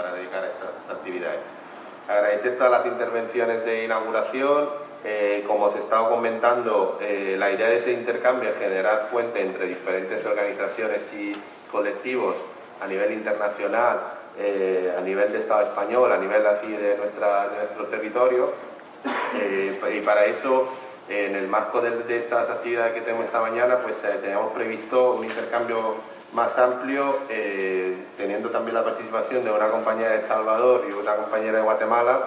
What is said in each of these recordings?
para dedicar a estas actividades. Agradecer todas las intervenciones de inauguración, eh, como os he estado comentando, eh, la idea de ese intercambio es generar puente entre diferentes organizaciones y colectivos a nivel internacional, eh, a nivel de Estado español, a nivel así de, nuestra, de nuestro territorio. y para eso, en el marco de, estas actividades que tenemos esta mañana, pues teníamos previsto un intercambio más amplio, teniendo también la participación de una compañera de El Salvador y una compañera de Guatemala,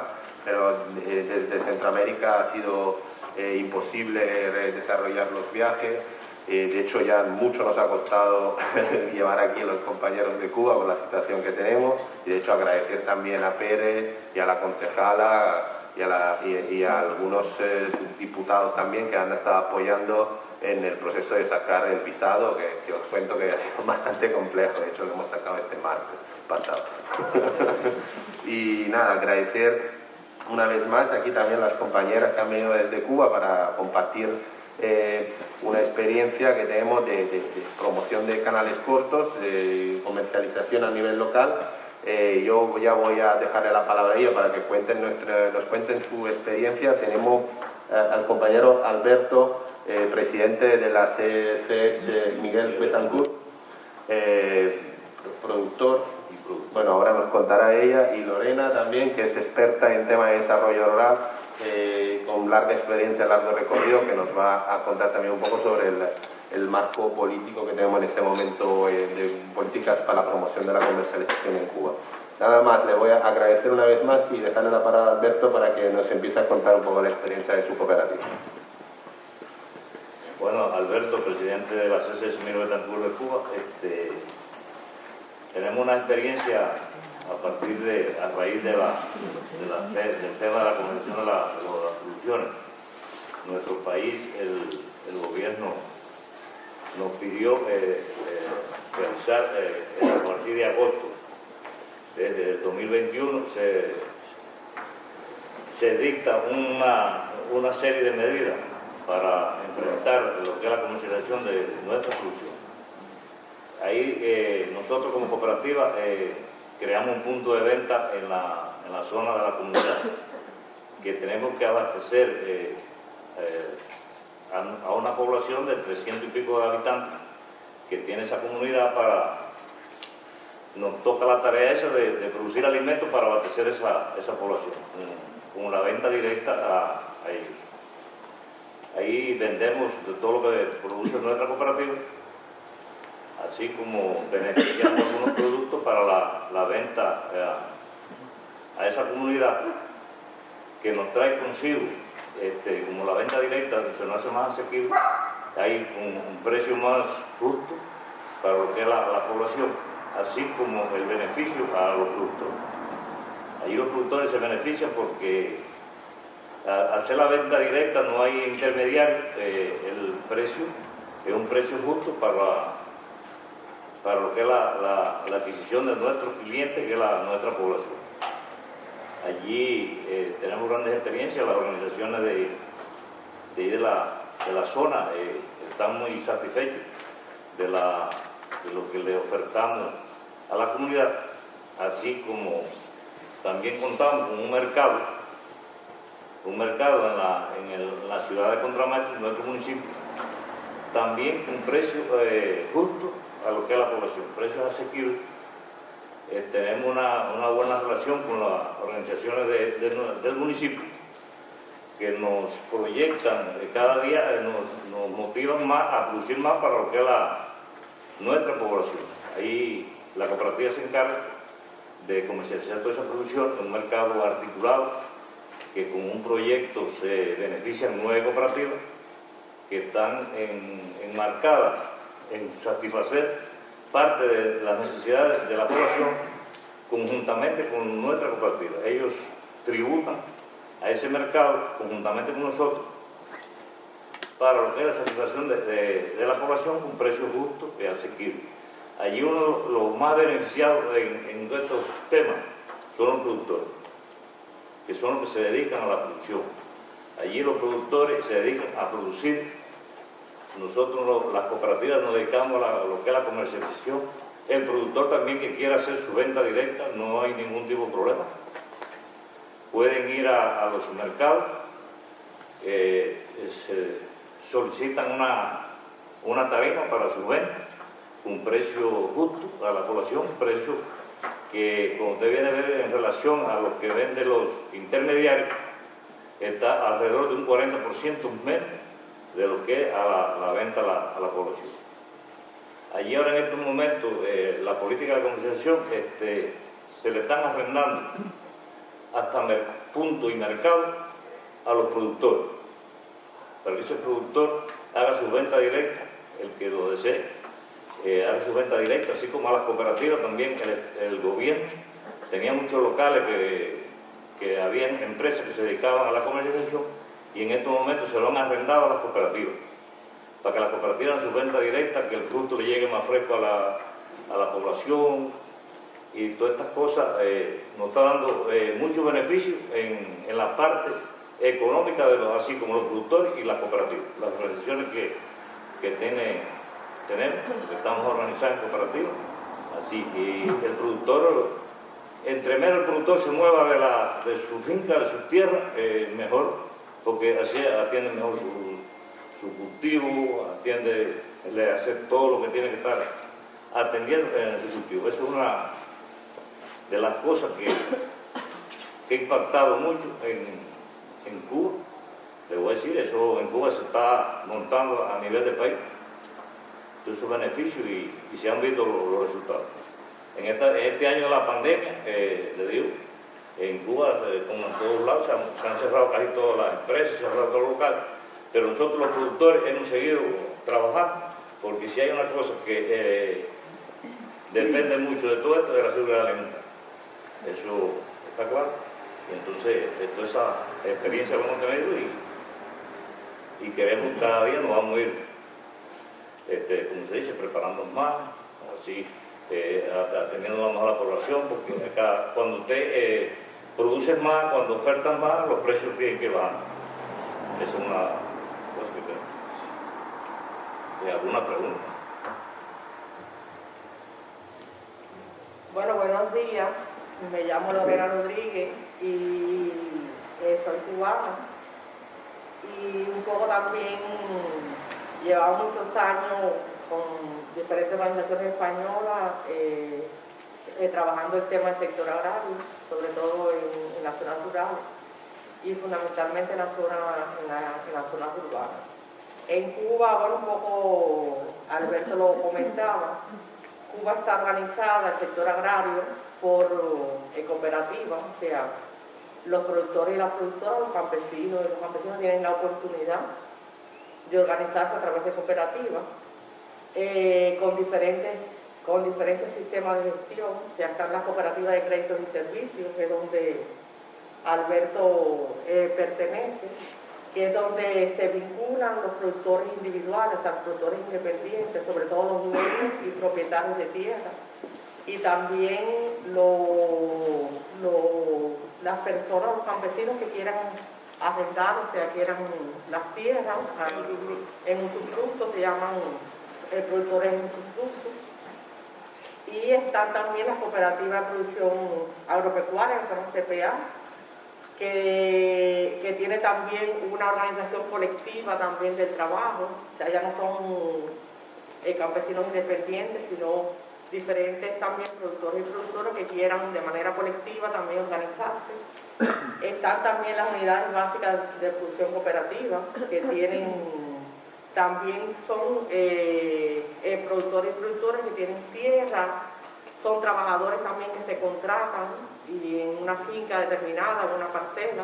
pero eh, desde Centroamérica ha sido eh, imposible desarrollar los viajes. Eh, de hecho, ya mucho nos ha costado llevar aquí a los compañeros de Cuba con la situación que tenemos. Y de hecho, agradecer también a Pérez y a la concejala y a, algunos diputados también que han estado apoyando en el proceso de sacar el visado, que, que, os cuento que ha sido bastante complejo. De hecho, lo hemos sacado este martes pasado. y nada, agradecer una vez más aquí también las compañeras que han venido desde Cuba para compartir eh, una experiencia que tenemos de, promoción de canales cortos, de comercialización a nivel local. Eh, yo ya voy a dejarle la palabra a ellos para que cuenten nos cuenten su experiencia. Tenemos eh, al compañero Alberto, presidente de la CCS Miguel Betancourt, productor bueno, ahora nos contará ella y Lorena también, que es experta en tema de desarrollo rural, eh, con larga experiencia, largo recorrido, que nos va a contar también un poco sobre el, marco político que tenemos en este momento eh, de políticas para la promoción de la comercialización en Cuba. Nada más, le voy a agradecer una vez más y dejarle la palabra a Alberto para que nos empiece a contar un poco la experiencia de su cooperativa. Bueno, Alberto, presidente de la CCS Betancourt de Cuba, este, tenemos una experiencia a partir de, a raíz de la, del tema de la Convención de, las Soluciones. Nuestro país, el, gobierno nos pidió eh, eh, realizar eh, a partir de agosto, desde el 2021, se, se dicta una, una serie de medidas para enfrentar lo que es la comercialización de nuestra solución. Ahí eh, nosotros como cooperativa eh, creamos un punto de venta en la, zona de la comunidad que tenemos que abastecer eh, a, una población de 300 y pico de habitantes que tiene esa comunidad para... Nos toca la tarea esa de, producir alimentos para abastecer esa, población, con, la venta directa a, ellos. Ahí vendemos todo lo que produce nuestra cooperativa así como beneficiando algunos productos para la, venta eh, a esa comunidad que nos trae consigo, este, como la venta directa se nos hace más asequible, hay un, precio más justo para lo que es la, población, así como el beneficio para los productores. Allí los productores se benefician porque al hacer la venta directa no hay intermediario, eh, el precio es un precio justo para para lo que es la, adquisición de nuestros clientes, que es nuestra población. Allí eh, tenemos grandes experiencias, las organizaciones de, de, la, de la zona eh, están muy satisfechos de, la, de lo que le ofertamos a la comunidad, así como también contamos con un mercado, un mercado en la, en la ciudad de Contramaestre, en nuestro municipio, también un precio eh, justo a lo que es la población, precios asequibles. Eh, tenemos una, buena relación con las organizaciones del municipio que nos proyectan eh, cada día, eh, nos, motivan más a producir más para lo que es la, nuestra población. Ahí la cooperativa se encarga de comercializar toda esa producción en un mercado articulado que con un proyecto se benefician nueve cooperativas que están enmarcadas en satisfacer parte de las necesidades de la población conjuntamente con nuestra cooperativa. Ellos tributan a ese mercado conjuntamente con nosotros para lo que es la satisfacción de, la población con un precio justo y asequible. Allí uno de los más beneficiados en, en estos temas son los productores, que son los que se dedican a la producción. Allí los productores se dedican a producir nosotros, las cooperativas, nos dedicamos a lo que es la comercialización El productor también que quiera hacer su venta directa, no hay ningún tipo de problema. Pueden ir a, los mercados, eh, solicitan una, una tarifa para su venta, un precio justo a la población, un precio que, como usted viene a ver en relación a lo que venden los intermediarios, está alrededor de un 40% menos de lo que a la, venta a la, población. Allí ahora en estos momentos eh, la política de comercialización este, se le están arrendando hasta punto y mercado a los productores, para que ese productor haga su venta directa, el que lo desee, eh, haga su venta directa, así como a las cooperativas también, el, el gobierno. Tenía muchos locales que, que habían empresas que se dedicaban a la comercialización y en estos momentos se lo han arrendado a las cooperativas, para que las cooperativas hagan su venta directa, que el fruto le llegue más fresco a la, a la población y todas estas cosas eh, nos está dando eh, muchos beneficios en, en, la parte económica, de los, así como los productores y las cooperativas, las organizaciones que, que tiene, tenemos, que estamos organizadas en cooperativas. Así, y el productor, entre menos el productor se mueva de, la, de su finca, de su tierra, eh, mejor porque así atiende mejor su, cultivo, atiende, le hace todo lo que tiene que estar atendiendo en su cultivo. Eso es una de las cosas que, que ha impactado mucho en, Cuba. Le voy a decir, eso en Cuba se está montando a nivel de país, todos esos beneficios y, se han visto los, resultados. En, este año de la pandemia, le digo, en Cuba, eh, como en todos lados, se han, cerrado casi todas las empresas, se han cerrado todos los locales, pero nosotros los productores hemos seguido trabajando, porque si hay una cosa que eh, depende mucho de todo esto, es la seguridad alimentaria. Eso está claro. Y entonces, toda esa experiencia que hemos tenido y, y queremos cada día, nos vamos a ir, este, como se dice, preparando más, así, eh, atendiendo más a la población, porque acá, cuando usted eh, produce más, cuando ofertan más, los precios tienen que bajar. Es una ¿Alguna pregunta? Bueno, buenos días. Me llamo Lorena Rodríguez y eh, soy cubana. Y un poco también llevamos muchos años con diferentes organizaciones españolas eh, eh, trabajando el tema del sector agrario, sobre todo en, en las zonas rurales y fundamentalmente en las zonas en la, zona urbanas. En Cuba, bueno, un poco Alberto lo comentaba, Cuba está organizada, el sector agrario, por eh, cooperativas, o sea, los productores y las productoras, los campesinos y los campesinos tienen la oportunidad de organizarse a través de cooperativas eh, con, diferentes, con diferentes sistemas de gestión. Ya están las cooperativas de créditos y servicios, que es donde Alberto eh, pertenece, que es donde se vinculan los productores individuales, los productores independientes, sobre todo los dueños y propietarios de tierra, y también las personas, los campesinos que quieran arrendar, o sea, quieran las tierras, en un usufructo se llaman el productor en Y están también las cooperativas de producción agropecuaria, que son CPA, que, que, tiene también una organización colectiva también del trabajo, ya no son eh, campesinos independientes, sino diferentes también productores y productoras que quieran de manera colectiva también organizarse. Están también las unidades básicas de producción cooperativa, que tienen también son eh, eh, productores y productoras que tienen tierra, son trabajadores también que se contratan y en una finca determinada, en una parcela,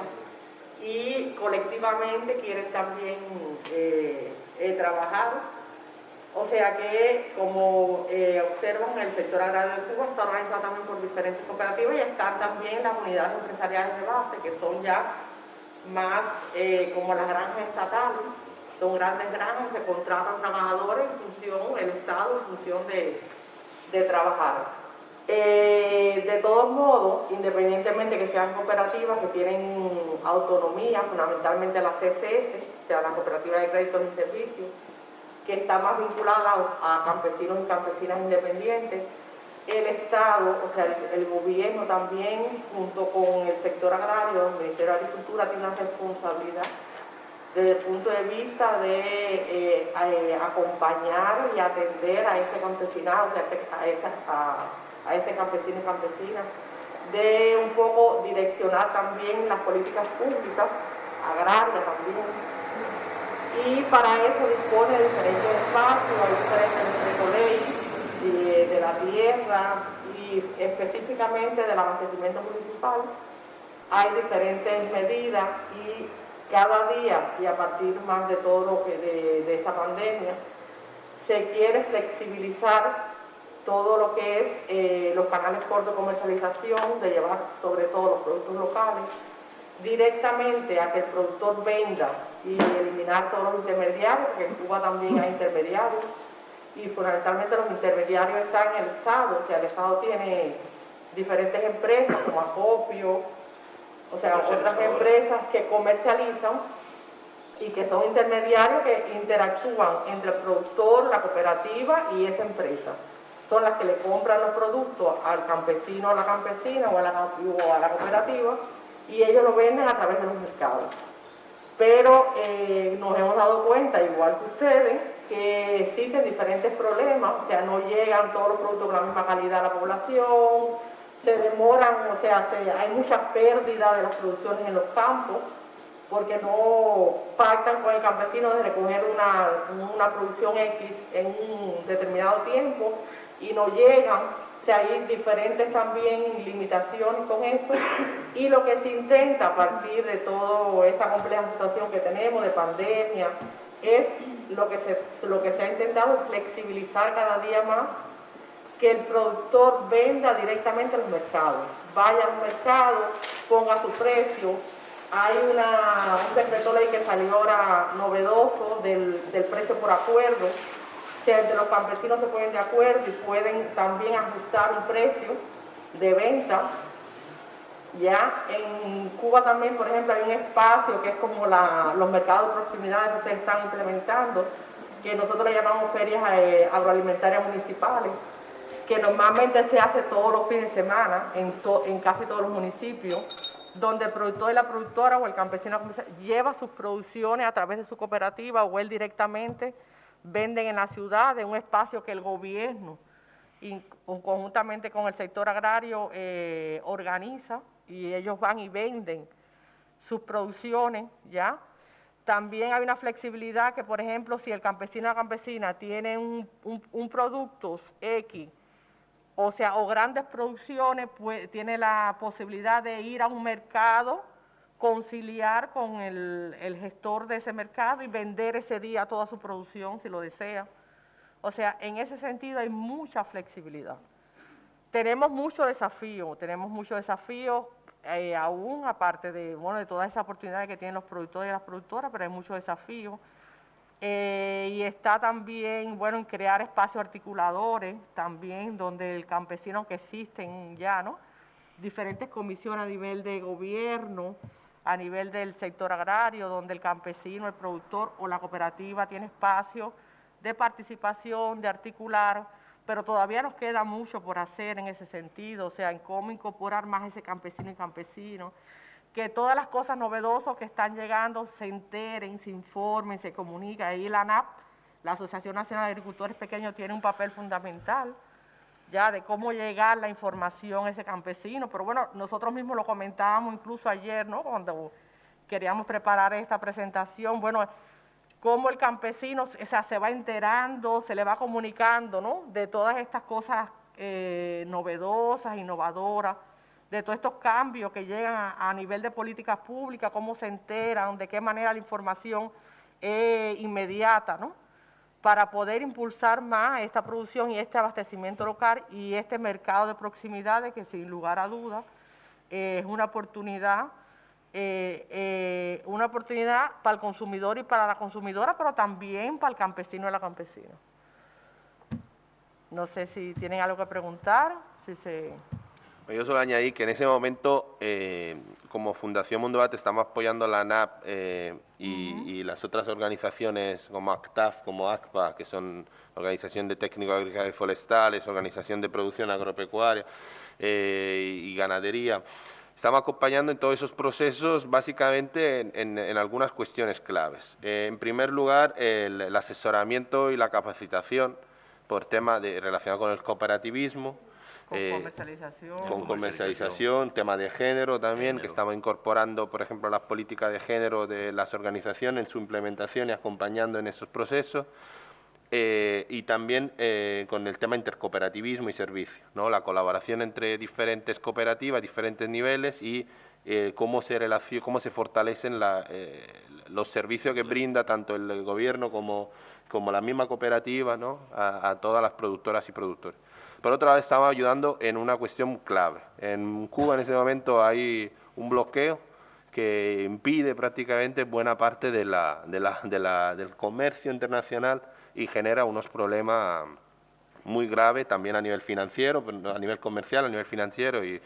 y colectivamente quieren también eh, trabajar. O sea que, como observan, el sector agrario de Cuba está organizado también por diferentes cooperativas y están también las unidades empresariales de base, que son ya más como las granjas estatales, son grandes granjas, se contratan trabajadores en función, el Estado en función de, trabajar. Eh, de todos modos, independientemente que sean cooperativas que tienen autonomía, fundamentalmente la CCS, o sea, la Cooperativa de Créditos y Servicios, que está más vinculada a campesinos y campesinas independientes, el Estado, o sea, el, gobierno también, junto con el sector agrario, el Ministerio de Agricultura tiene una responsabilidad desde el punto de vista de eh, eh, acompañar y atender a ese campesinado, a, a, ese campesino y campesina, de un poco direccionar también las políticas públicas, agrarias también, y para eso dispone de diferentes espacios, hay diferentes leyes de, la tierra y específicamente del abastecimiento municipal, hay diferentes medidas y cada día y a partir más de todo lo que de, esta pandemia, se quiere flexibilizar todo lo que es eh, los canales cortos de comercialización, de llevar sobre todo los productos locales, directamente a que el productor venda y eliminar todos los intermediarios, porque en Cuba también hay intermediarios, y fundamentalmente los intermediarios están en el Estado, o sea, el Estado tiene diferentes empresas como Acopio, o sea, otras empresas que comercializan y que son intermediarios que interactúan entre el productor, la cooperativa y esa empresa. Son las que le compran los productos al campesino o a la campesina o a la, cooperativa y ellos lo venden a través de los mercados. Pero eh, nos hemos dado cuenta, igual que ustedes, que existen diferentes problemas, o sea, no llegan todos los productos con la misma calidad a la población, se demoran, o sea, hay mucha pérdida de las producciones en los campos, porque no pactan con el campesino de recoger una, una producción X en un determinado tiempo y no llegan hay diferentes también limitaciones con esto. Y lo que se intenta a partir de toda esta compleja situación que tenemos de pandemia es lo que se, lo que se ha intentado flexibilizar cada día más que el productor venda directamente a los mercados, vaya al mercado, ponga su precio. Hay una, un decreto ley que salió ahora novedoso del, del precio por acuerdo, entre los campesinos se ponen de acuerdo y pueden también ajustar un precio de venta. Ya en Cuba también, por ejemplo, hay un espacio que es como los mercados de proximidad que ustedes están implementando, que nosotros le llamamos ferias eh, agroalimentarias municipales, que normalmente se hace todos los fines de semana en, en casi todos los municipios, donde el productor y la productora o el campesino lleva sus producciones a través de su cooperativa o él directamente venden en la ciudad, de un espacio que el gobierno, conjuntamente con el sector agrario, eh, organiza y ellos van y venden sus producciones, ¿ya? También hay una flexibilidad que, por ejemplo, si el campesino o la campesina tiene un, producto X, o sea, o grandes producciones, pues tiene la posibilidad de ir a un mercado conciliar con el, gestor de ese mercado y vender ese día toda su producción si lo desea. O sea, en ese sentido hay mucha flexibilidad. Tenemos mucho desafío, tenemos mucho desafío eh, aún aparte de, bueno, de todas esas oportunidades que tienen los productores y las productoras, pero hay mucho desafío. Eh, y está también, bueno, en crear espacios articuladores también, donde el campesino que existen ya, ¿no? Diferentes comisiones a nivel de gobierno, a nivel del sector agrario, donde el campesino, el productor o la cooperativa tiene espacio de participación, de articular, pero todavía nos queda mucho por hacer en ese sentido, o sea, en cómo incorporar más ese campesino y campesino, que todas las cosas novedosas que están llegando se enteren, se informen, se comuniquen. Ahí la ANAP, la Asociación Nacional de Agricultores Pequeños, tiene un papel fundamental ya de cómo llegar la información a ese campesino, pero bueno, nosotros mismos lo comentábamos incluso ayer, ¿no? Cuando queríamos preparar esta presentación, bueno, cómo el campesino se va enterando, se le va comunicando, ¿no? De todas estas cosas eh, novedosas, innovadoras, de todos estos cambios que llegan a, nivel de políticas públicas, cómo se enteran, de qué manera la información es inmediata, ¿no? Para poder impulsar más esta producción y este abastecimiento local y este mercado de proximidades que sin lugar a dudas es una oportunidad, eh, eh, una oportunidad para el consumidor y para la consumidora, pero también para el campesino y la campesina. No sé si tienen algo que preguntar, si se... Yo solo añadí que en ese momento, eh, como Fundación Mundo Bat, estamos apoyando la NAP eh, y, las otras organizaciones como ACTAF, como ACPA, que son Organización de Técnicos Agrícolas y Forestales, Organización de Producción Agropecuaria eh, y Ganadería. Estamos acompañando en todos esos procesos básicamente en, algunas cuestiones claves. en primer lugar, el, asesoramiento y la capacitación por temas de, relacionados con el cooperativismo, con eh, comercialización. Con comercialización, tema de género también, que estamos incorporando, por ejemplo, las políticas de género de las organizaciones en su implementación y acompañando en esos procesos. Eh, y también eh, con el tema intercooperativismo y servicio, ¿no? la colaboración entre diferentes cooperativas, diferentes niveles y cómo, se cómo se fortalecen los servicios que brinda tanto el gobierno como, como la misma cooperativa ¿no? a todas las productoras y productores. Por otro lado, estamos ayudando en una cuestión clave. En Cuba en ese momento hay un bloqueo que impide prácticamente buena parte del comercio internacional y genera unos problemas muy graves también a nivel financiero, a nivel comercial, a nivel financiero y,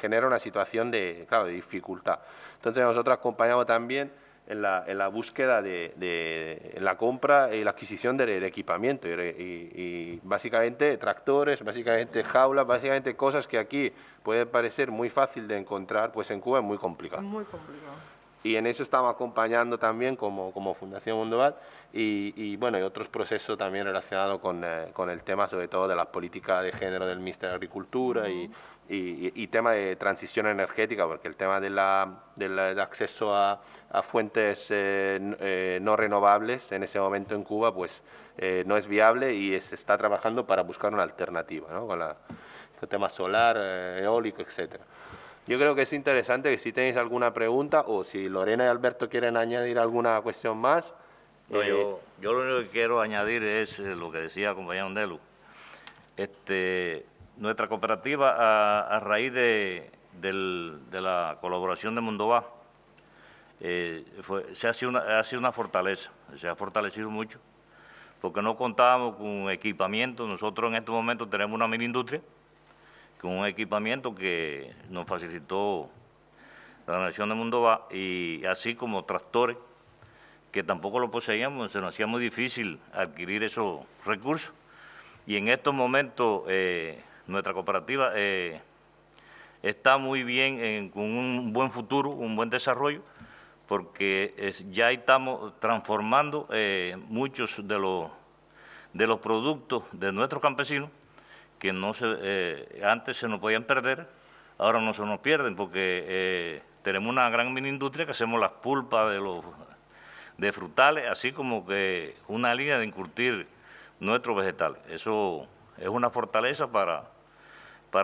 genera una situación de, claro, de dificultad. Entonces nosotros acompañamos también en la, en la búsqueda de, de la compra y la adquisición de, equipamiento y, básicamente tractores, básicamente jaulas, básicamente cosas que aquí puede parecer muy fácil de encontrar, pues en Cuba es muy complicado. Muy complicado. Y en eso estamos acompañando también como, Fundación Mundoval y, bueno, y otros procesos también relacionados con, eh, con, el tema sobre todo de las políticas de género del Ministerio de Agricultura y, tema de transición energética, porque el tema de la, del acceso a, a fuentes eh, eh, no renovables en ese momento en Cuba pues no es viable y se está trabajando para buscar una alternativa, ¿no? con, la, el tema solar, eólico, etcétera. Yo creo que es interesante que si tenéis alguna pregunta o si Lorena y Alberto quieren añadir alguna cuestión más. yo, eh, yo, lo único que quiero añadir es eh, lo que decía el compañero Andelu. Este, nuestra cooperativa, a, raíz de, la colaboración de Mundoba, eh, se ha sido, una, ha sido una fortaleza, se ha fortalecido mucho, porque no contábamos con equipamiento. Nosotros en este momento tenemos una mini industria con un equipamiento que nos facilitó la Nación de Mundo Va, y así como tractores que tampoco lo poseíamos, se nos hacía muy difícil adquirir esos recursos. Y en estos momentos eh, nuestra cooperativa eh, está muy bien, con un buen futuro, un buen desarrollo, porque ya estamos transformando eh, muchos de los, de los productos de nuestros campesinos que no se, eh, antes se nos podían perder, ahora no se nos pierden porque eh, tenemos una gran mini industria que hacemos las pulpas de los de frutales, así como que una línea de incurtir nuestros vegetales. Eso es una fortaleza para,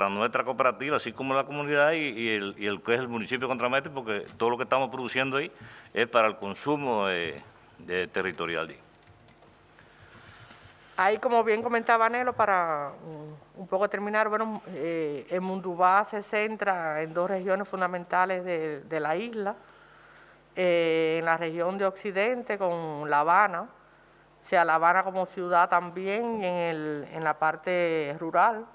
nuestra cooperativa, así como la comunidad y, el, que es el municipio de Contramete, porque todo lo que estamos produciendo ahí es para el consumo de, de territorial. Ahí, como bien comentaba Nelo, para un poco terminar, bueno, eh, el Mundubá se centra en dos regiones fundamentales de, la isla, eh, en la región de Occidente con La Habana, o sea, La Habana como ciudad también en, en la parte rural,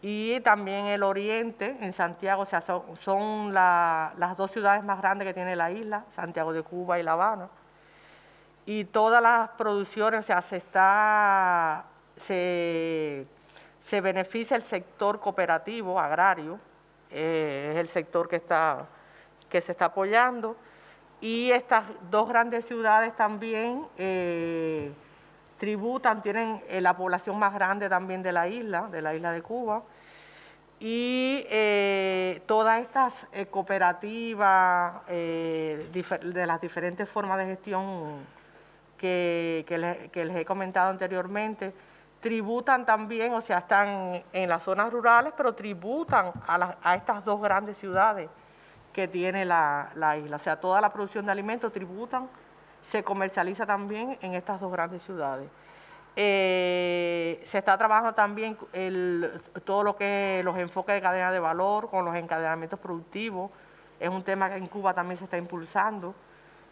y también el oriente, en Santiago, o sea, son, las dos ciudades más grandes que tiene la isla, Santiago de Cuba y La Habana y todas las producciones, o sea, se está, se, beneficia el sector cooperativo, agrario, eh, es el sector que, está, que se está apoyando, y estas dos grandes ciudades también eh, tributan, tienen eh, la población más grande también de la isla, de la isla de Cuba, y todas estas cooperativas de las diferentes formas de gestión que, les, he comentado anteriormente, tributan también, o sea, están en las zonas rurales, pero tributan a, estas dos grandes ciudades que tiene la, isla. O sea, toda la producción de alimentos tributan, se comercializa también en estas dos grandes ciudades. Eh, se está trabajando también todo lo que es los enfoques de cadena de valor con los encadenamientos productivos. Es un tema que en Cuba también se está impulsando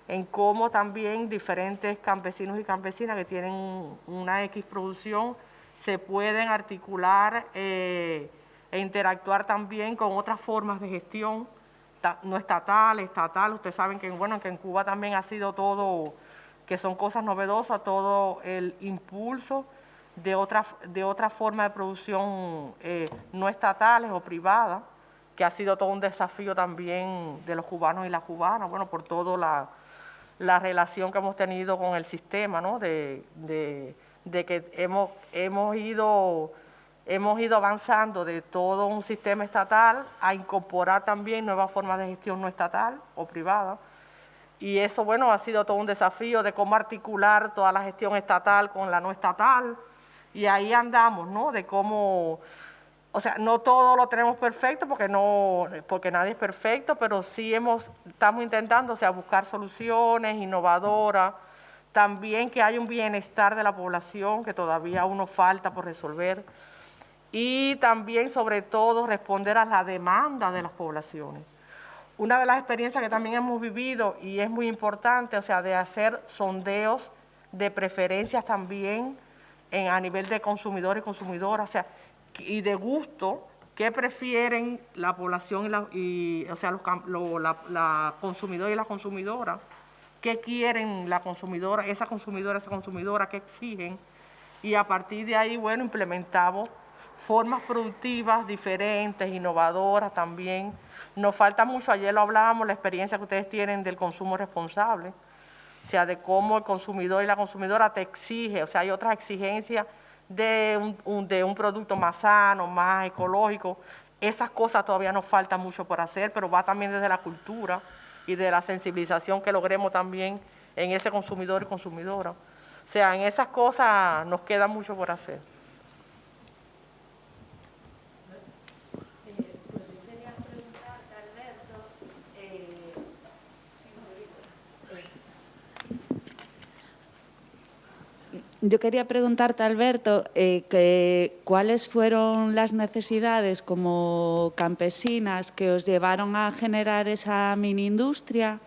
en cómo también diferentes campesinos y campesinas que tienen una X producción se pueden articular eh, e interactuar también con otras formas de gestión, no estatal, estatal. Ustedes saben que, bueno, que en Cuba también ha sido todo, que son cosas novedosas, todo el impulso de otra, de otra forma de producción eh, no estatales o privadas, que ha sido todo un desafío también de los cubanos y las cubanas, bueno, por toda la, la relación que hemos tenido con el sistema, ¿no? De, de, que hemos, hemos ido hemos ido avanzando de todo un sistema estatal a incorporar también nuevas formas de gestión no estatal o privada. Y eso, bueno, ha sido todo un desafío de cómo articular toda la gestión estatal con la no estatal. Y ahí andamos, ¿no? De cómo, o sea, no todo lo tenemos perfecto porque no, porque nadie es perfecto, pero sí hemos, estamos intentando, o sea, buscar soluciones innovadoras. También que haya un bienestar de la población que todavía uno falta por resolver y también, sobre todo, responder a la demanda de las poblaciones. Una de las experiencias que también hemos vivido y es muy importante, o sea, de hacer sondeos de preferencias también en, a nivel de consumidor y consumidora, o sea, y de gusto, qué prefieren la población y, la, o sea, los, la, la consumidora y la consumidora, qué quieren la consumidora, esa consumidora, esa consumidora, qué exigen, y a partir de ahí, bueno, implementamos formas productivas diferentes, innovadoras también. Nos falta mucho, ayer lo hablábamos, la experiencia que ustedes tienen del consumo responsable, o sea, de cómo el consumidor y la consumidora te exige, o sea, hay otras exigencias de un, de un producto más sano, más ecológico. Esas cosas todavía nos falta mucho por hacer, pero va también desde la cultura y de la sensibilización que logremos también en ese consumidor y consumidora. O sea, en esas cosas nos queda mucho por hacer. Yo quería preguntarte, Alberto, eh, cuáles fueron las necesidades como campesinas que os llevaron a generar esa mini industria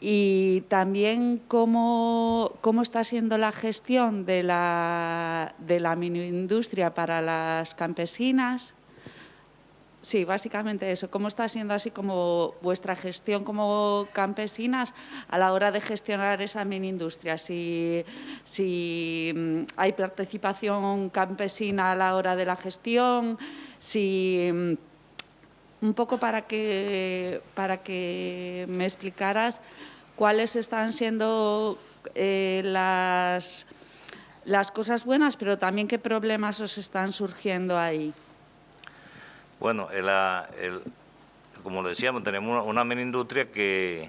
y también cómo, cómo está siendo la gestión de la, de la mini industria para las campesinas Sí, básicamente eso. ¿Cómo está siendo así como vuestra gestión como campesinas a la hora de gestionar esa mini industria? Si, mm, hay participación campesina a la hora de la gestión, si mm, un poco para que, para que me explicaras cuáles están siendo eh, las, las cosas buenas, pero también qué problemas os están surgiendo ahí. Bueno, como decíamos, tenemos una, mini industria que,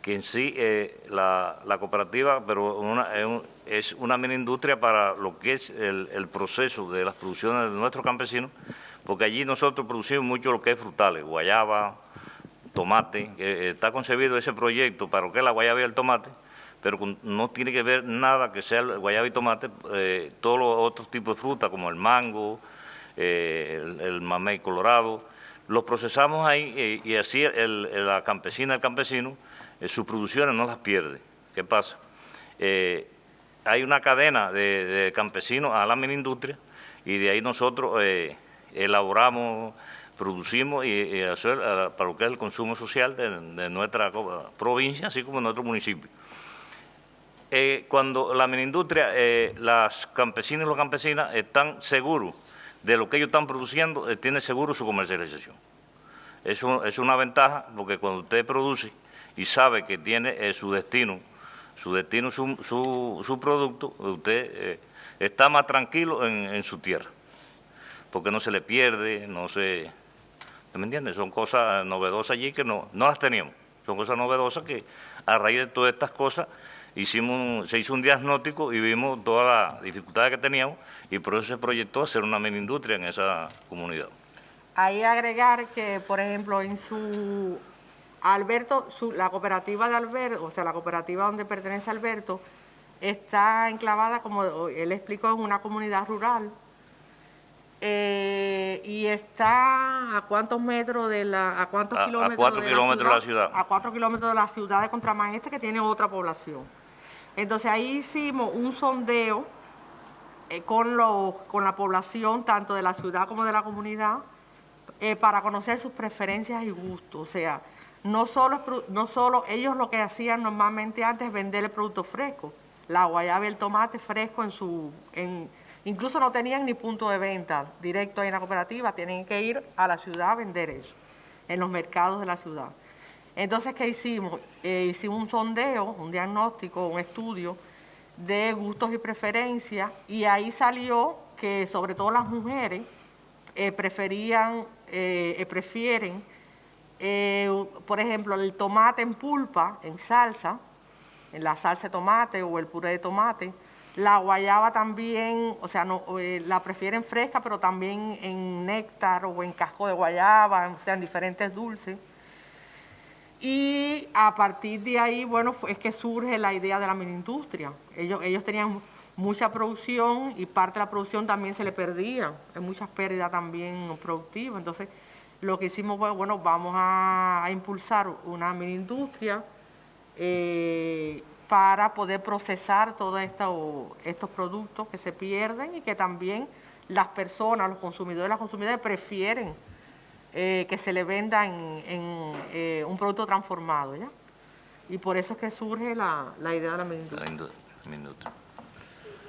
que en sí eh, la, cooperativa, pero es una mini industria para lo que es el, proceso de las producciones de nuestros campesinos, porque allí nosotros producimos mucho lo que es frutales, guayaba, tomate, eh, está concebido ese proyecto para lo que es la guayaba y el tomate, pero no tiene que ver nada que sea el guayaba y tomate, eh, todos los otros tipos de fruta como el mango, eh, el, mamey colorado, los procesamos ahí eh, y así la campesina, el campesino, eh, sus producciones no las pierde. ¿Qué pasa? hay una cadena de, campesinos a la mini industria y de ahí nosotros elaboramos, producimos y, para lo que es el consumo social de, nuestra provincia, así como en nuestro municipio. cuando la mini industria, las campesinas y los campesinas están seguros de lo que ellos están produciendo eh, tiene seguro su comercialización. Eso es una ventaja porque cuando usted produce y sabe que tiene eh, su destino, su destino, su, su, producto, usted eh, está más tranquilo en, su tierra, porque no se le pierde, no se... ¿Me entiendes? Son cosas novedosas allí que no, no las teníamos. Son cosas novedosas que a raíz de todas estas cosas hicimos, se hizo un diagnóstico y vimos todas las dificultades que teníamos y por eso se proyectó hacer una mini industria en esa comunidad. Ahí agregar que, por ejemplo, en su Alberto, la cooperativa de Alberto, o sea, la cooperativa donde pertenece Alberto, está enclavada, como él explicó, en una comunidad rural eh, y está a cuántos metros de la, a cuántos kilómetros, a cuatro kilómetros de la ciudad, a cuatro kilómetros de la ciudad de Contramaestre que tiene otra población. Entonces ahí hicimos un sondeo eh, con, la población, tanto de la ciudad como de la comunidad, eh, para conocer sus preferencias y gustos. O sea, no solo, ellos lo que hacían normalmente antes es vender el producto fresco, la guayaba y el tomate fresco en su... Incluso no tenían ni punto de venta directo ahí en la cooperativa, tienen que ir a la ciudad a vender eso, en los mercados de la ciudad. Entonces, ¿qué hicimos? Eh, hicimos un sondeo, un diagnóstico, un estudio de gustos y preferencias y ahí salió que sobre todo las mujeres eh, preferían, eh, prefieren, por ejemplo, el tomate en pulpa, en salsa, en la salsa de tomate o el puré de tomate, la guayaba también, o sea, la prefieren fresca, pero también en néctar o en casco de guayaba, o sea, en diferentes dulces. Y a partir de ahí, bueno, es que surge la idea de la mini industria. Ellos, ellos tenían mucha producción y parte de la producción también se le perdía. Hay muchas pérdidas también productivas. Entonces, lo que hicimos fue, bueno, vamos a, impulsar una mini industria eh, para poder procesar todos estos productos que se pierden y que también las personas, los consumidores las consumidoras prefieren eh, que se le venda en, eh, un producto transformado, ¿ya? Y por eso es que surge la, idea de la industria. y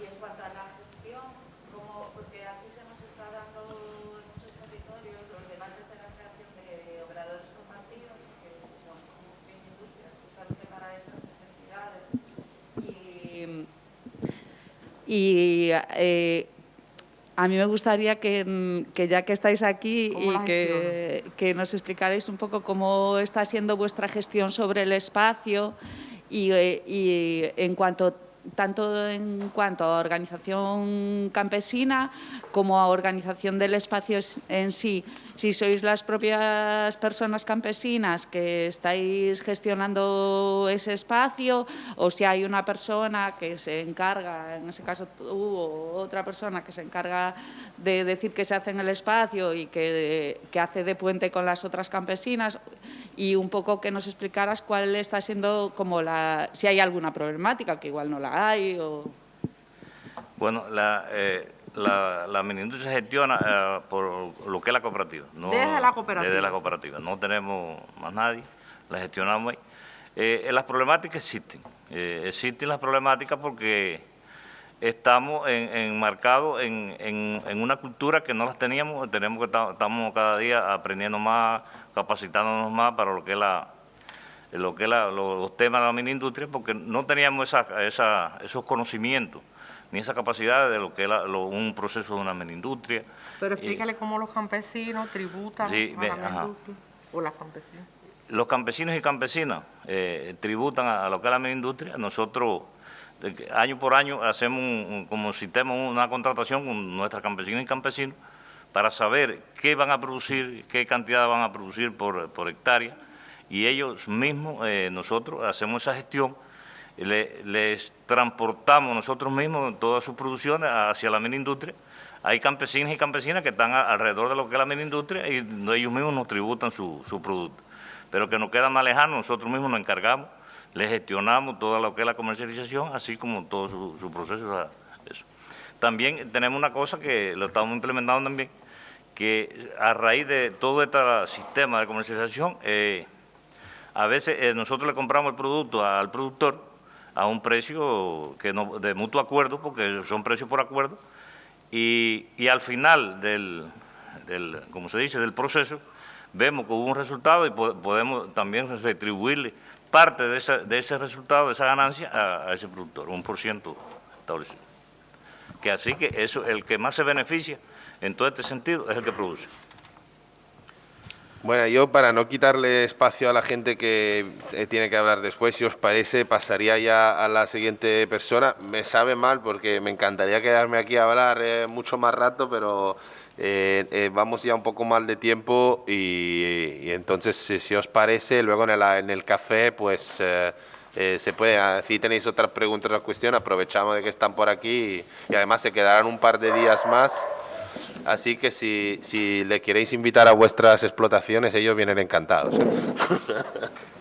en cuanto a la gestión, como, porque aquí se nos está dando en muchos territorios los debates de la creación de operadores compartidos, que son industrias justamente para esas necesidades. Y, y eh, a mí me gustaría que, ya que estáis aquí y que, nos explicarais un poco cómo está siendo vuestra gestión sobre el espacio y, eh, y en cuanto tanto en cuanto a organización campesina como a organización del espacio en sí. Si sois las propias personas campesinas que estáis gestionando ese espacio o si hay una persona que se encarga, en ese caso tú o otra persona que se encarga de decir que se hace en el espacio y que, que hace de puente con las otras campesinas y un poco que nos explicaras cuál está siendo como la, si hay alguna problemática, que igual no la hay o... Bueno, la, eh, la, la se gestiona eh, por lo que es la cooperativa. No, desde la cooperativa. Desde la cooperativa. No tenemos más nadie, la gestionamos ahí. Eh, las problemáticas existen. existen las problemáticas porque estamos enmarcados en, en, una cultura que no las teníamos, tenemos que estamos cada día aprendiendo más, capacitándonos más para lo que es la lo que es los temas de la mini industria, porque no teníamos esa, esos conocimientos ni esa capacidad de lo que es un proceso de una mini industria. Pero explícale cómo los campesinos tributan a la industria, o las campesinas. Los campesinos y campesinas eh, tributan a, lo que es la mini industria. Nosotros año por año hacemos como sistema una contratación con nuestras campesinas y campesinos para saber qué van a producir, qué cantidad van a producir por, hectárea y ellos mismos, eh, nosotros hacemos esa gestión, les transportamos nosotros mismos todas sus producciones hacia la mini industria. Hay campesinos y campesinas que están alrededor de lo que es la mini industria y ellos mismos nos tributan su, su producto. Pero que nos queda más lejano, nosotros mismos nos encargamos le gestionamos todo lo que es la comercialización, así como todo su, proceso. Eso. También tenemos una cosa que lo estamos implementando también, que a raíz de todo este sistema de comercialización, eh, a veces eh, nosotros le compramos el producto al productor a un precio que de mutuo acuerdo, porque son precios por acuerdo, y, al final del, como se dice, del proceso, vemos que hubo un resultado y podemos también retribuirle parte de ese resultado, de esa ganancia, a, ese productor, un por ciento establecido. Que así que eso, el que más se beneficia en todo este sentido es el que produce. Bueno, yo para no quitarle espacio a la gente que eh, tiene que hablar después, si os parece, pasaría ya a la siguiente persona. Me sabe mal porque me encantaría quedarme aquí a hablar eh, mucho más rato, pero eh, eh, vamos ya un poco mal de tiempo y, entonces si, os parece luego en el, en el café pues eh, se puede, si tenéis otras preguntas o cuestión aprovechamos de que están por aquí y, además se quedarán un par de días más así que si, si le queréis invitar a vuestras explotaciones ellos vienen encantados